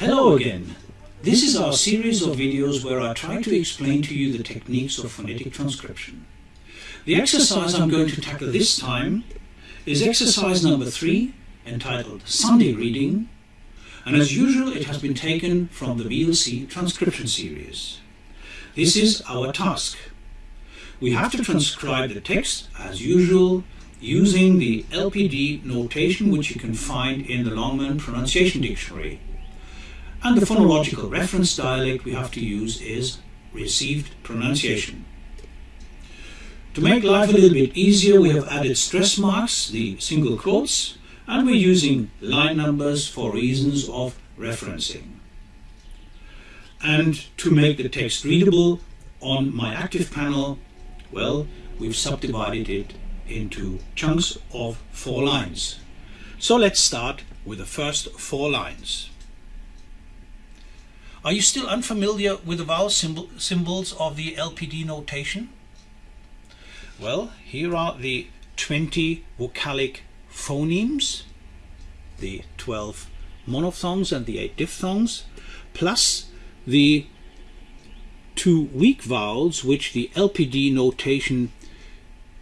Hello again. This is our series of videos where I try to explain to you the techniques of phonetic transcription. The exercise I'm going to tackle this time is exercise number three, entitled Sunday Reading, and as usual it has been taken from the VLC transcription series. This is our task. We have to transcribe the text, as usual, using the LPD notation which you can find in the Longman Pronunciation Dictionary. And the phonological reference dialect we have to use is received pronunciation. To make life a little bit easier, we have added stress marks, the single quotes, and we're using line numbers for reasons of referencing. And to make the text readable on my active panel, well, we've subdivided it into chunks of four lines. So let's start with the first four lines. Are you still unfamiliar with the vowel symbol, symbols of the LPD notation? Well, here are the 20 vocalic phonemes, the 12 monophthongs and the 8 diphthongs, plus the two weak vowels which the LPD notation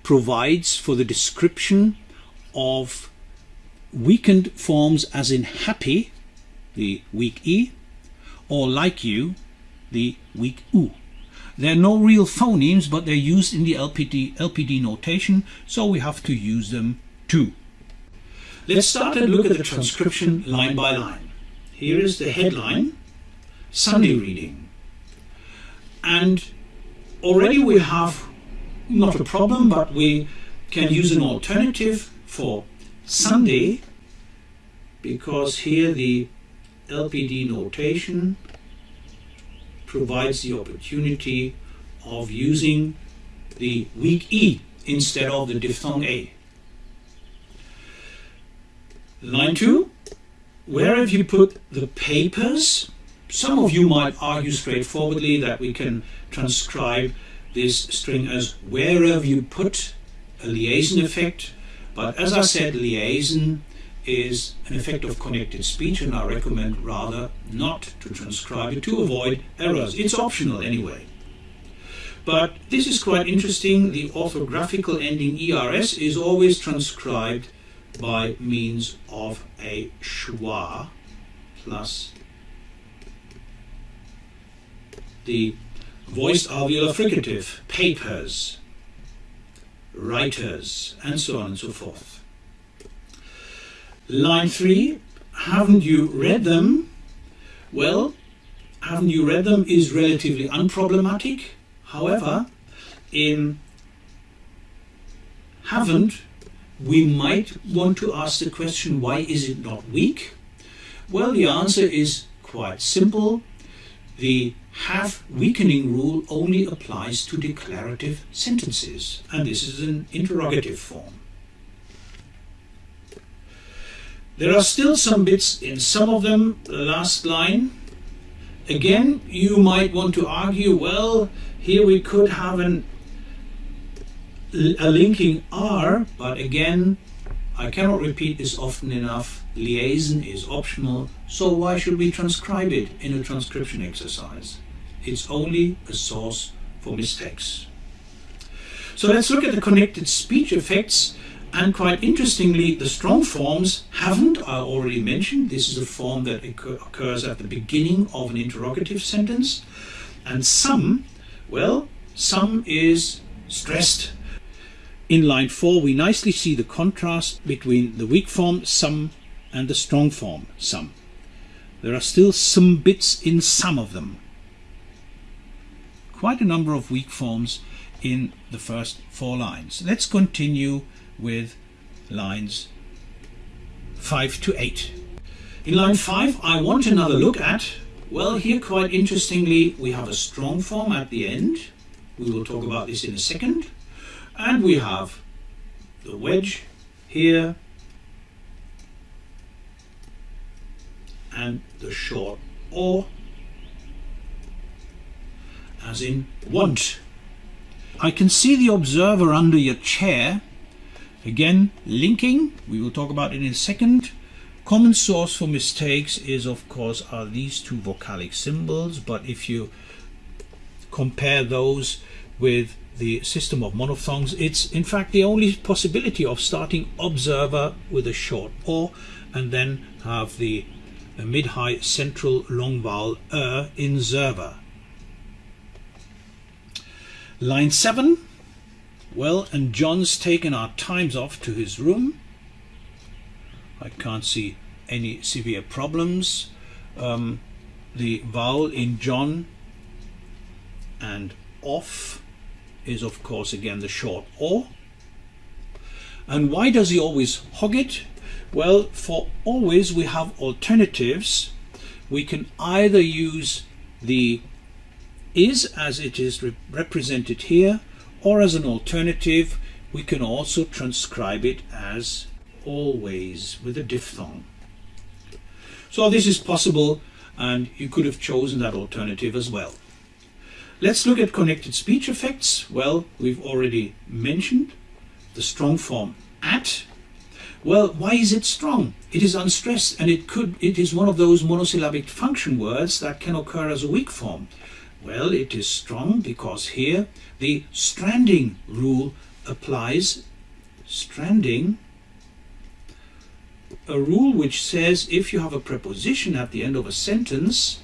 provides for the description of weakened forms as in happy, the weak E, or like you, the weak U. They're no real phonemes, but they're used in the LPD, LPD notation, so we have to use them too. Let's start and look at the transcription line by line. Here is the headline, Sunday reading. And already we have not a problem, but we can use an alternative for Sunday because here the LPD notation provides the opportunity of using the weak E instead of the diphthong A. Line 2, where have you put the papers? Some of you might argue straightforwardly that we can transcribe this string as wherever you put a liaison effect, but as I said, liaison is an effect of connected speech and I recommend rather not to transcribe it to avoid errors. It's optional anyway. But this is quite interesting. The orthographical ending ERS is always transcribed by means of a schwa plus the voiced alveolar fricative, papers, writers, and so on and so forth. Line 3, haven't you read them? Well, haven't you read them is relatively unproblematic. However, in haven't, we might want to ask the question, why is it not weak? Well, the answer is quite simple. The have weakening rule only applies to declarative sentences, and this is an interrogative form. There are still some bits in some of them, the last line. Again, you might want to argue, well, here we could have an, a linking R, but again, I cannot repeat this often enough. Liaison is optional, so why should we transcribe it in a transcription exercise? It's only a source for mistakes. So let's look at the connected speech effects and quite interestingly, the strong forms haven't, I already mentioned, this is a form that occurs at the beginning of an interrogative sentence. And some, well, some is stressed. In line 4 we nicely see the contrast between the weak form some and the strong form some. There are still some bits in some of them. Quite a number of weak forms in the first four lines. Let's continue with lines 5 to 8. In line 5 I want another look at, well here quite interestingly we have a strong form at the end, we will talk about this in a second, and we have the wedge here and the short or as in want. I can see the observer under your chair Again, linking, we will talk about it in a second. Common source for mistakes is of course are these two vocalic symbols but if you compare those with the system of monophthongs it's in fact the only possibility of starting observer with a short o and then have the mid-high central long vowel er in server. Line 7 well and John's taken our times off to his room I can't see any severe problems. Um, the vowel in John and off is of course again the short o. And why does he always hog it? Well, for always we have alternatives. We can either use the is as it is re represented here or as an alternative we can also transcribe it as always with a diphthong. So this is possible and you could have chosen that alternative as well. Let's look at connected speech effects. Well, we've already mentioned the strong form at. Well, why is it strong? It is unstressed and it could it is one of those monosyllabic function words that can occur as a weak form. Well, it is strong because here the stranding rule applies. Stranding a rule which says if you have a preposition at the end of a sentence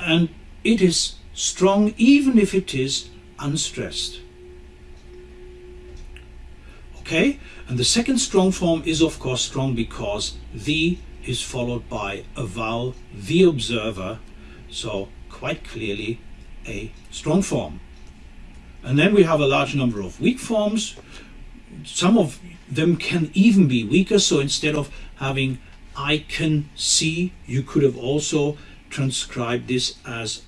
and it is strong even if it is unstressed. Okay, and the second strong form is of course strong because the is followed by a vowel, the observer, so quite clearly a strong form. And then we have a large number of weak forms. Some of them can even be weaker. So instead of having I can see, you could have also transcribed this as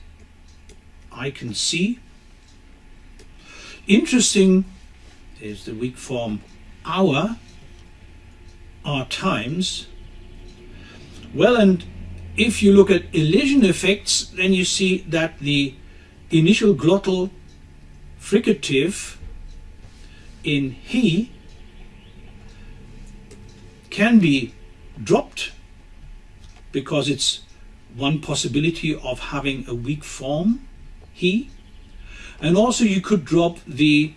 I can see. Interesting is the weak form our, our times. Well, and if you look at elision effects, then you see that the initial glottal fricative in he can be dropped because it's one possibility of having a weak form, he. And also you could drop the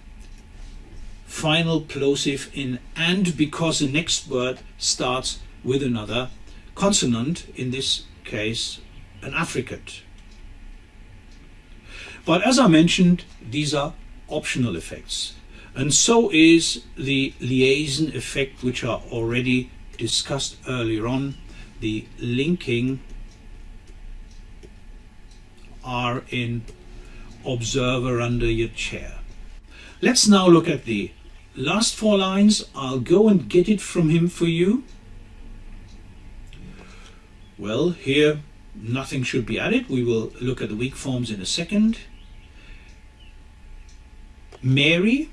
final plosive in and because the next word starts with another consonant, in this case an affricate. But as I mentioned, these are optional effects. And so is the liaison effect, which are already discussed earlier on, the linking R in observer under your chair. Let's now look at the last four lines. I'll go and get it from him for you. Well, here nothing should be added. We will look at the weak forms in a second. Mary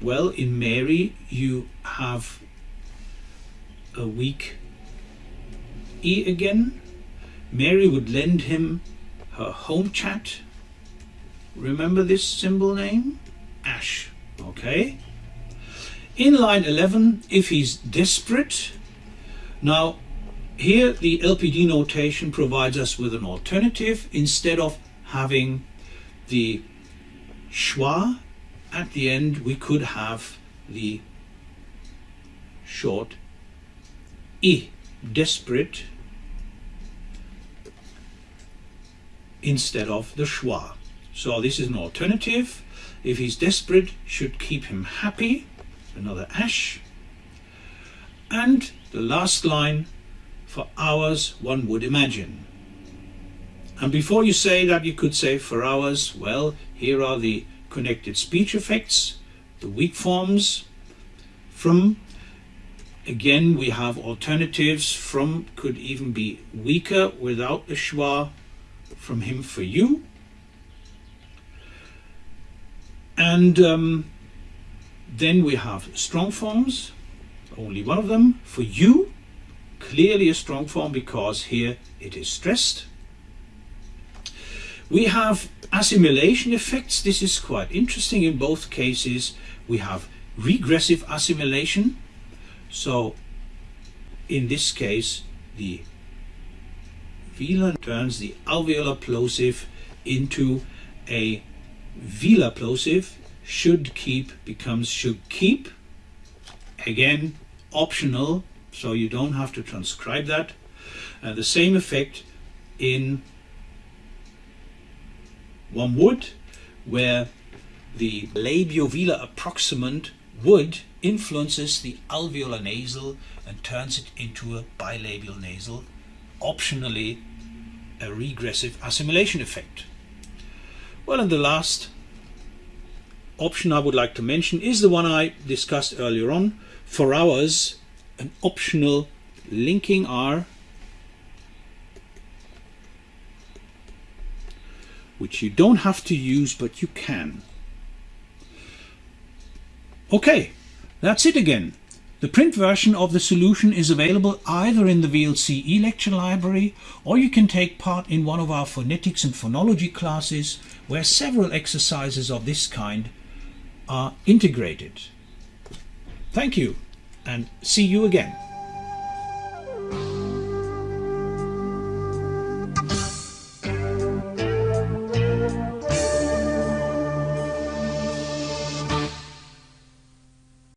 well, in Mary, you have a weak E again. Mary would lend him her home chat. Remember this symbol name? Ash. Okay. In line 11, if he's desperate, now here the LPD notation provides us with an alternative instead of having the schwa at the end we could have the short i, desperate, instead of the schwa. So this is an alternative. If he's desperate, should keep him happy, another ash. And the last line, for hours one would imagine. And before you say that, you could say for hours, well, here are the connected speech effects, the weak forms. From, again, we have alternatives. From could even be weaker without the schwa. From him for you. And um, then we have strong forms, only one of them. For you, clearly a strong form because here it is stressed. We have assimilation effects. This is quite interesting. In both cases, we have regressive assimilation. So in this case the velar turns the alveolar plosive into a velar plosive should keep becomes should keep again optional so you don't have to transcribe that. Uh, the same effect in one would where the labiovelar approximant would influences the alveolar nasal and turns it into a bilabial nasal optionally a regressive assimilation effect. Well and the last option I would like to mention is the one I discussed earlier on for hours an optional linking R which you don't have to use but you can. Okay, that's it again. The print version of the solution is available either in the VLC e-lecture library or you can take part in one of our phonetics and phonology classes where several exercises of this kind are integrated. Thank you and see you again.